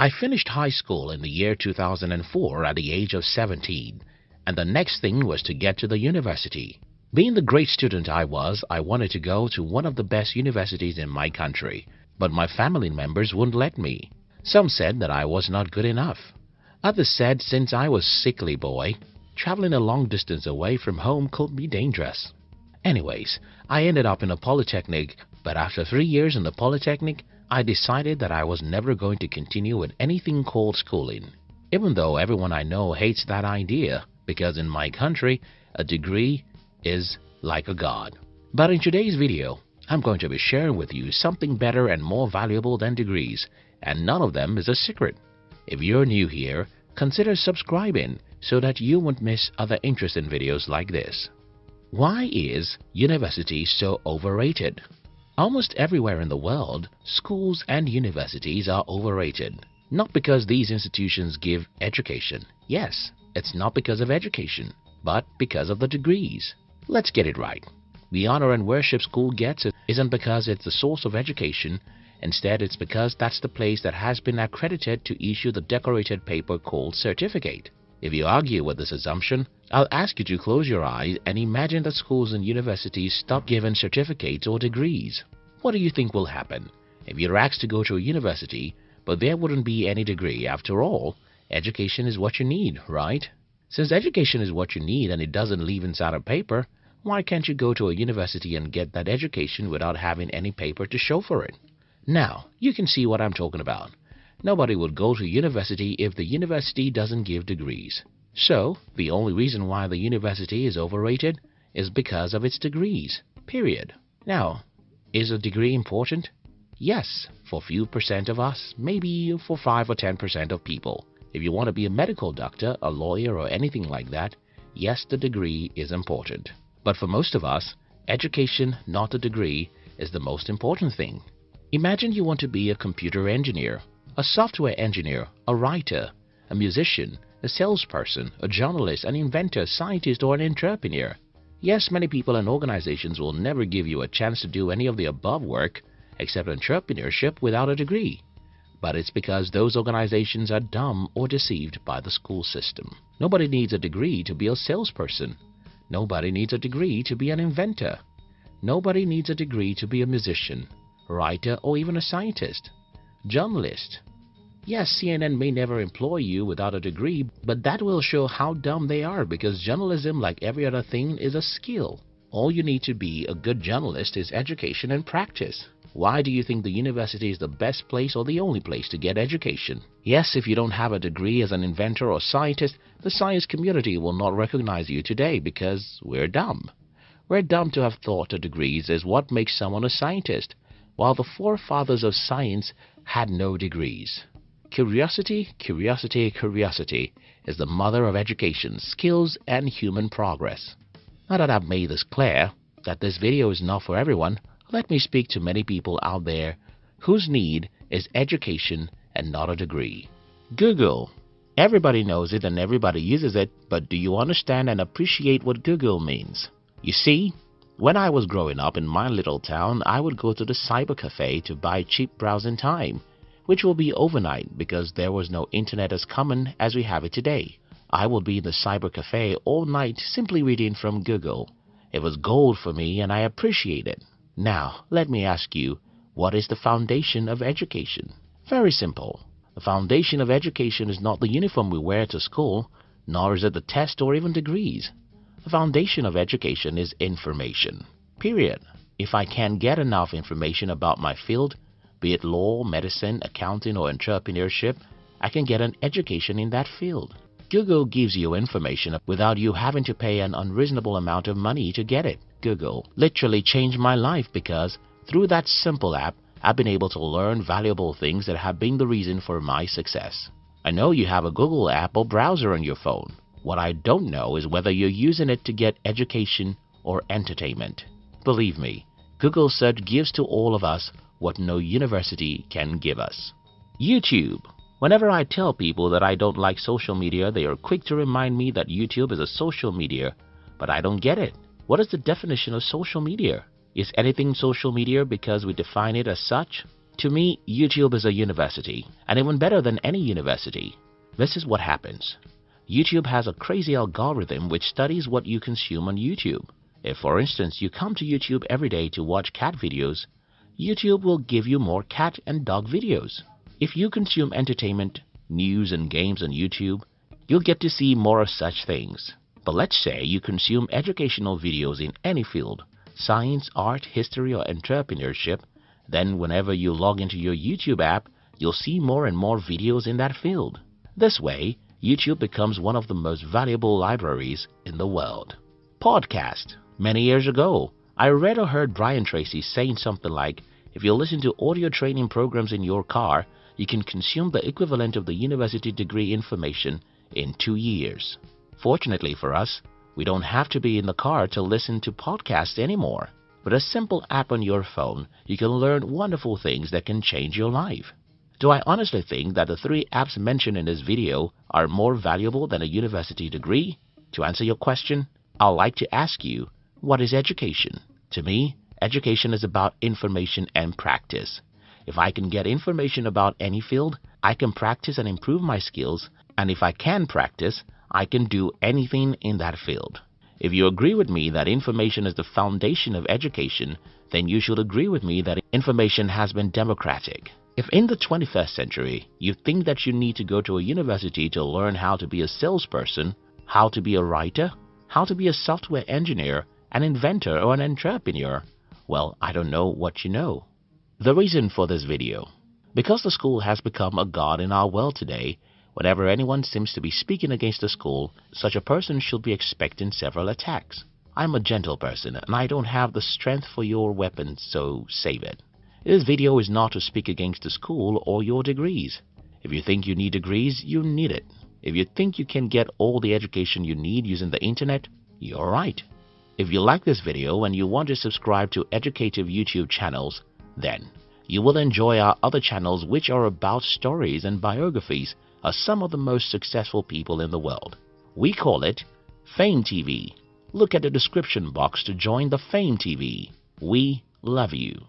I finished high school in the year 2004 at the age of 17 and the next thing was to get to the university. Being the great student I was, I wanted to go to one of the best universities in my country, but my family members wouldn't let me. Some said that I was not good enough. Others said since I was sickly boy, traveling a long distance away from home could be dangerous. Anyways, I ended up in a polytechnic, but after three years in the polytechnic, I decided that I was never going to continue with anything called schooling. Even though everyone I know hates that idea, because in my country, a degree is like a god. But in today's video, I'm going to be sharing with you something better and more valuable than degrees, and none of them is a secret. If you're new here, consider subscribing so that you won't miss other interesting videos like this. Why is university so overrated? Almost everywhere in the world, schools and universities are overrated. Not because these institutions give education. Yes, it's not because of education, but because of the degrees. Let's get it right. The honor and worship school gets isn't because it's the source of education. Instead, it's because that's the place that has been accredited to issue the decorated paper called certificate. If you argue with this assumption, I'll ask you to close your eyes and imagine that schools and universities stop giving certificates or degrees. What do you think will happen? If you're asked to go to a university, but there wouldn't be any degree after all, education is what you need, right? Since education is what you need and it doesn't leave inside a paper, why can't you go to a university and get that education without having any paper to show for it? Now, you can see what I'm talking about. Nobody would go to university if the university doesn't give degrees. So, the only reason why the university is overrated is because of its degrees. Period. Now, is a degree important? Yes, for few percent of us, maybe for 5 or 10% of people. If you want to be a medical doctor, a lawyer or anything like that, yes, the degree is important. But for most of us, education, not a degree, is the most important thing. Imagine you want to be a computer engineer, a software engineer, a writer, a musician, a salesperson, a journalist, an inventor, scientist, or an entrepreneur. Yes, many people and organizations will never give you a chance to do any of the above work except entrepreneurship without a degree. But it's because those organizations are dumb or deceived by the school system. Nobody needs a degree to be a salesperson. Nobody needs a degree to be an inventor. Nobody needs a degree to be a musician, writer, or even a scientist. Journalist. Yes, CNN may never employ you without a degree, but that will show how dumb they are because journalism, like every other thing, is a skill. All you need to be a good journalist is education and practice. Why do you think the university is the best place or the only place to get education? Yes, if you don't have a degree as an inventor or scientist, the science community will not recognize you today because we're dumb. We're dumb to have thought that degrees is what makes someone a scientist, while the forefathers of science had no degrees. Curiosity, curiosity, curiosity is the mother of education, skills, and human progress. Now that I've made this clear, that this video is not for everyone, let me speak to many people out there whose need is education and not a degree. Google. Everybody knows it and everybody uses it, but do you understand and appreciate what Google means? You see, when I was growing up in my little town, I would go to the cyber cafe to buy cheap browsing time, which will be overnight because there was no internet as common as we have it today. I would be in the cyber cafe all night simply reading from Google. It was gold for me and I appreciate it. Now, let me ask you, what is the foundation of education? Very simple. The foundation of education is not the uniform we wear to school, nor is it the test or even degrees. The foundation of education is information. Period. If I can't get enough information about my field, be it law, medicine, accounting, or entrepreneurship, I can get an education in that field. Google gives you information without you having to pay an unreasonable amount of money to get it. Google literally changed my life because through that simple app, I've been able to learn valuable things that have been the reason for my success. I know you have a Google app or browser on your phone. What I don't know is whether you're using it to get education or entertainment. Believe me, Google search gives to all of us what no university can give us. YouTube. Whenever I tell people that I don't like social media, they are quick to remind me that YouTube is a social media, but I don't get it. What is the definition of social media? Is anything social media because we define it as such? To me, YouTube is a university, and even better than any university. This is what happens. YouTube has a crazy algorithm which studies what you consume on YouTube. If, for instance, you come to YouTube every day to watch cat videos, YouTube will give you more cat and dog videos. If you consume entertainment, news and games on YouTube, you'll get to see more of such things. But let's say you consume educational videos in any field, science, art, history or entrepreneurship, then whenever you log into your YouTube app, you'll see more and more videos in that field. This way, YouTube becomes one of the most valuable libraries in the world. Podcast. Many years ago, I read or heard Brian Tracy saying something like, if you listen to audio training programs in your car, you can consume the equivalent of the university degree information in two years. Fortunately for us, we don't have to be in the car to listen to podcasts anymore. With a simple app on your phone, you can learn wonderful things that can change your life. Do I honestly think that the three apps mentioned in this video are more valuable than a university degree? To answer your question, I'd like to ask you, what is education? To me, education is about information and practice. If I can get information about any field, I can practice and improve my skills, and if I can practice, I can do anything in that field. If you agree with me that information is the foundation of education, then you should agree with me that information has been democratic. If in the 21st century you think that you need to go to a university to learn how to be a salesperson, how to be a writer, how to be a software engineer, an inventor or an entrepreneur, well, I don't know what you know. The reason for this video. Because the school has become a god in our world today, whenever anyone seems to be speaking against the school, such a person should be expecting several attacks. I'm a gentle person and I don't have the strength for your weapons, so save it. This video is not to speak against the school or your degrees. If you think you need degrees, you need it. If you think you can get all the education you need using the internet, you're right. If you like this video and you want to subscribe to educative YouTube channels, then you will enjoy our other channels which are about stories and biographies of some of the most successful people in the world. We call it Fame TV. Look at the description box to join the Fame TV. We love you.